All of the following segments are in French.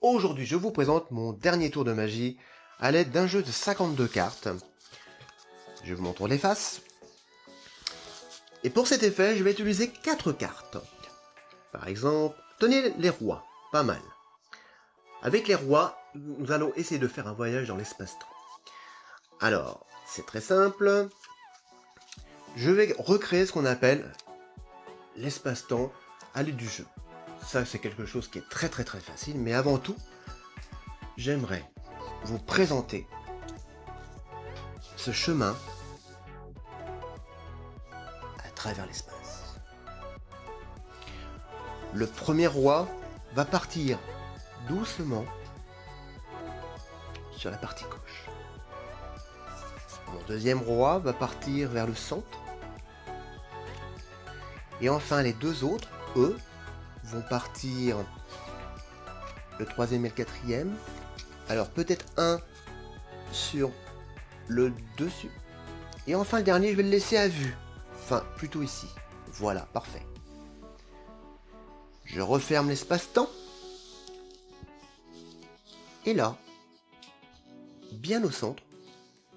Aujourd'hui, je vous présente mon dernier tour de magie à l'aide d'un jeu de 52 cartes. Je vous montre les faces. Et pour cet effet, je vais utiliser 4 cartes. Par exemple, tenez les rois, pas mal. Avec les rois, nous allons essayer de faire un voyage dans l'espace-temps. Alors, c'est très simple. Je vais recréer ce qu'on appelle l'espace-temps à l'aide du jeu. Ça, c'est quelque chose qui est très très très facile. Mais avant tout, j'aimerais vous présenter ce chemin à travers l'espace. Le premier roi va partir doucement sur la partie gauche. Mon deuxième roi va partir vers le centre. Et enfin, les deux autres, eux, partir le troisième et le quatrième. Alors peut-être un sur le dessus. Et enfin le dernier, je vais le laisser à vue. Enfin, plutôt ici. Voilà, parfait. Je referme l'espace-temps. Et là, bien au centre,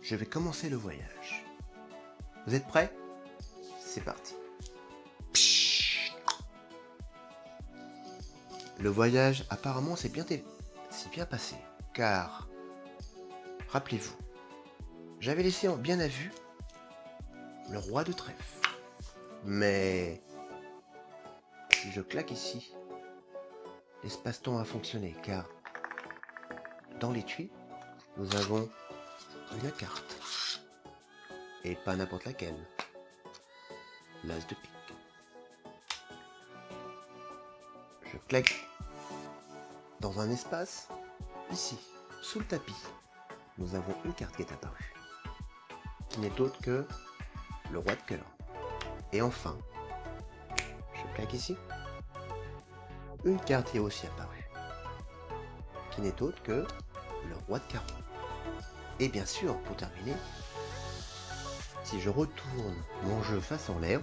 je vais commencer le voyage. Vous êtes prêts? C'est parti. Le voyage apparemment s'est bien, passé, car, rappelez-vous, j'avais laissé en bien à vue le roi de trèfle. Mais je claque ici, l'espace-temps a fonctionné, car dans l'étui, nous avons une carte. Et pas n'importe laquelle. L'as de pique. Je claque dans un espace, ici, sous le tapis. Nous avons une carte qui est apparue. Qui n'est autre que le roi de cœur. Et enfin, je claque ici. Une carte est aussi apparue. Qui n'est autre que le roi de carreau. Et bien sûr, pour terminer, si je retourne mon jeu face en l'air,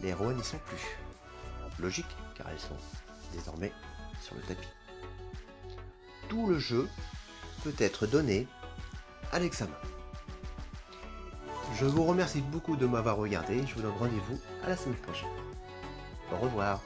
les rois n'y sont plus. Logique, car elles sont désormais sur le tapis. Tout le jeu peut être donné à l'examen. Je vous remercie beaucoup de m'avoir regardé, je vous donne rendez-vous à la semaine prochaine. Au revoir